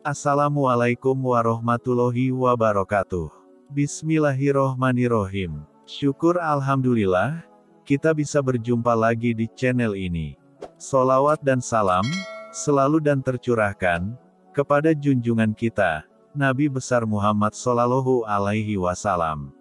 Assalamualaikum warahmatullahi wabarakatuh. Bismillahirrohmanirrohim. Syukur Alhamdulillah, kita bisa berjumpa lagi di channel ini. Solawat dan salam, selalu dan tercurahkan, kepada junjungan kita, Nabi besar Muhammad Sallallahu Alaihi Wasallam.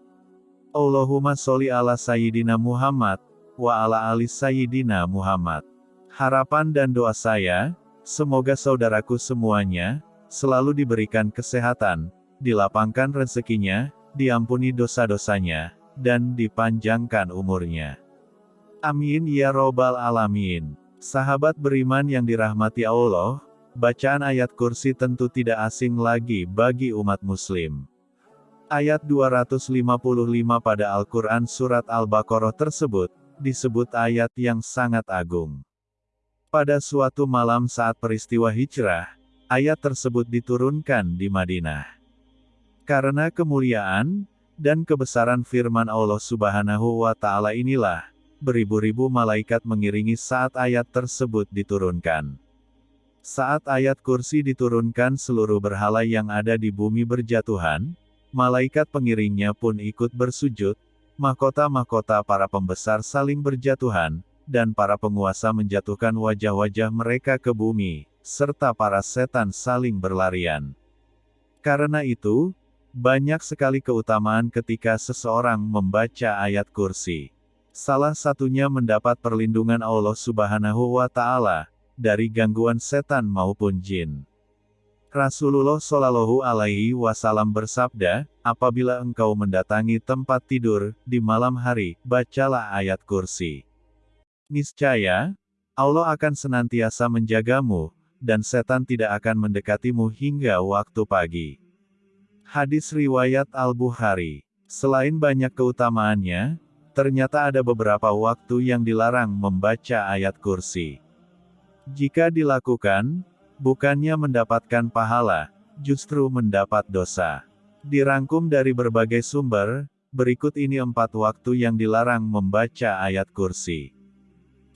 Allahumma sholli ala Sayyidina Muhammad, wa ala ali Sayyidina Muhammad. Harapan dan doa saya, semoga saudaraku semuanya, selalu diberikan kesehatan, dilapangkan rezekinya, diampuni dosa-dosanya, dan dipanjangkan umurnya. Amin ya robbal alamin. Sahabat beriman yang dirahmati Allah, bacaan ayat kursi tentu tidak asing lagi bagi umat muslim. Ayat 255 pada Al-Quran Surat Al-Baqarah tersebut, disebut ayat yang sangat agung. Pada suatu malam saat peristiwa hijrah, ayat tersebut diturunkan di Madinah. Karena kemuliaan dan kebesaran firman Allah Subhanahu wa Ta'ala inilah, beribu-ribu malaikat mengiringi saat ayat tersebut diturunkan. Saat ayat kursi diturunkan, seluruh berhala yang ada di bumi berjatuhan, malaikat pengiringnya pun ikut bersujud, mahkota-mahkota para pembesar saling berjatuhan, dan para penguasa menjatuhkan wajah-wajah mereka ke bumi, serta para setan saling berlarian. Karena itu, banyak sekali keutamaan ketika seseorang membaca ayat kursi. Salah satunya mendapat perlindungan Allah Subhanahu wa Ta'ala dari gangguan setan maupun jin. Rasulullah Shallallahu Alaihi Wasallam bersabda, apabila engkau mendatangi tempat tidur di malam hari, bacalah ayat kursi. Niscaya, Allah akan senantiasa menjagamu, dan setan tidak akan mendekatimu hingga waktu pagi. Hadis Riwayat Al-Bukhari Selain banyak keutamaannya, ternyata ada beberapa waktu yang dilarang membaca ayat kursi. Jika dilakukan, bukannya mendapatkan pahala, justru mendapat dosa. Dirangkum dari berbagai sumber, berikut ini empat waktu yang dilarang membaca ayat kursi.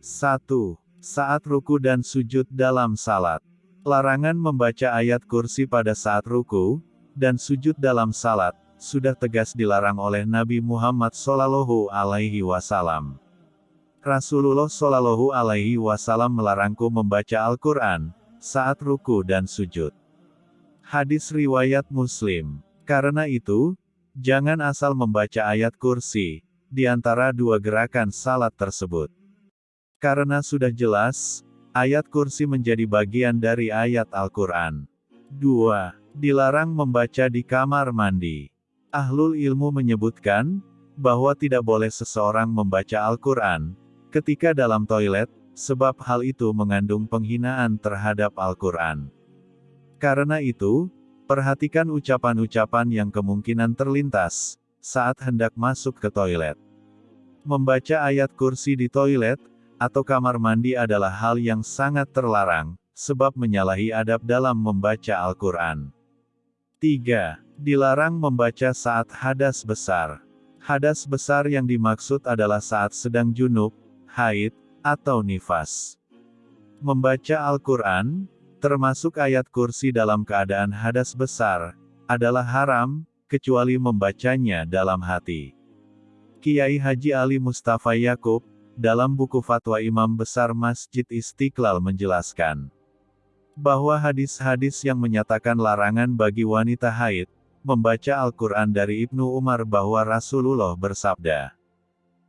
1 saat ruku dan sujud dalam salat. Larangan membaca ayat kursi pada saat ruku dan sujud dalam salat sudah tegas dilarang oleh Nabi Muhammad Sallallahu Alaihi Wasallam. Rasulullah Sallallahu Alaihi Wasallam melarangku membaca Al-Quran saat ruku dan sujud. Hadis riwayat Muslim. Karena itu, jangan asal membaca ayat kursi di antara dua gerakan salat tersebut. Karena sudah jelas, ayat kursi menjadi bagian dari ayat Al-Quran. 2. Dilarang membaca di kamar mandi. Ahlul ilmu menyebutkan, bahwa tidak boleh seseorang membaca Al-Quran, ketika dalam toilet, sebab hal itu mengandung penghinaan terhadap Al-Quran. Karena itu, perhatikan ucapan-ucapan yang kemungkinan terlintas, saat hendak masuk ke toilet. Membaca ayat kursi di toilet, atau kamar mandi adalah hal yang sangat terlarang, sebab menyalahi adab dalam membaca Al-Quran. 3. Dilarang membaca saat hadas besar. Hadas besar yang dimaksud adalah saat sedang junub, haid, atau nifas. Membaca Al-Quran, termasuk ayat kursi dalam keadaan hadas besar, adalah haram, kecuali membacanya dalam hati. Kiai Haji Ali Mustafa Yakub, dalam buku fatwa Imam Besar Masjid Istiqlal menjelaskan bahwa hadis-hadis yang menyatakan larangan bagi wanita haid membaca Al-Quran dari Ibnu Umar bahwa Rasulullah bersabda,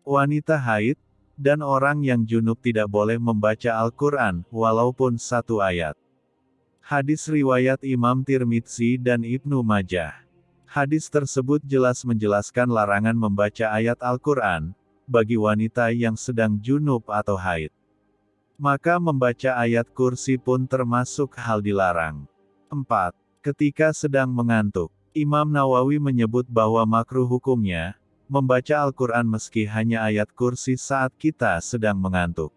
wanita haid dan orang yang junub tidak boleh membaca Al-Quran, walaupun satu ayat. Hadis riwayat Imam Tirmidzi dan Ibnu Majah. Hadis tersebut jelas menjelaskan larangan membaca ayat Al-Quran, bagi wanita yang sedang junub atau haid. Maka membaca ayat kursi pun termasuk hal dilarang. 4. Ketika sedang mengantuk, Imam Nawawi menyebut bahwa makruh hukumnya, membaca Al-Quran meski hanya ayat kursi saat kita sedang mengantuk.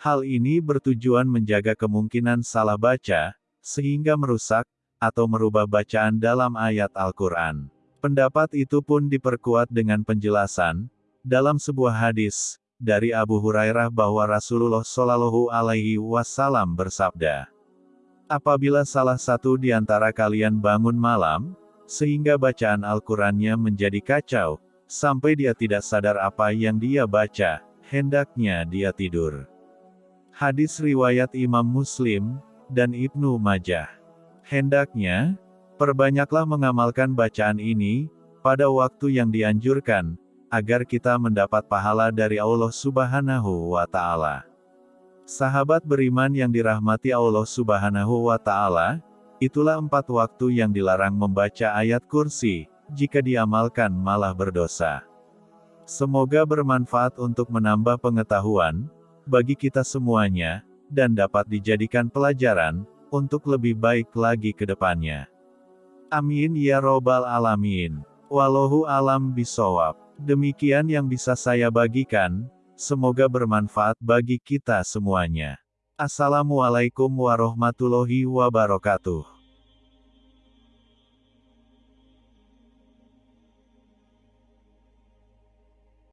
Hal ini bertujuan menjaga kemungkinan salah baca, sehingga merusak, atau merubah bacaan dalam ayat Al-Quran. Pendapat itu pun diperkuat dengan penjelasan, dalam sebuah hadis dari Abu Hurairah bahwa Rasulullah Shallallahu Alaihi Wasallam bersabda, Apabila salah satu di antara kalian bangun malam, sehingga bacaan Al-Qurannya menjadi kacau, sampai dia tidak sadar apa yang dia baca, hendaknya dia tidur. Hadis riwayat Imam Muslim, dan Ibnu Majah. Hendaknya, perbanyaklah mengamalkan bacaan ini, pada waktu yang dianjurkan, agar kita mendapat pahala dari Allah Subhanahu wa Ta'ala. Sahabat beriman yang dirahmati Allah Subhanahu wa Ta'ala, itulah empat waktu yang dilarang membaca ayat kursi, jika diamalkan malah berdosa. Semoga bermanfaat untuk menambah pengetahuan bagi kita semuanya, dan dapat dijadikan pelajaran untuk lebih baik lagi ke depannya. Amin ya Robbal 'Alamin. Wallahu alam bisawab. Demikian yang bisa saya bagikan. Semoga bermanfaat bagi kita semuanya. Assalamualaikum warahmatullahi wabarakatuh.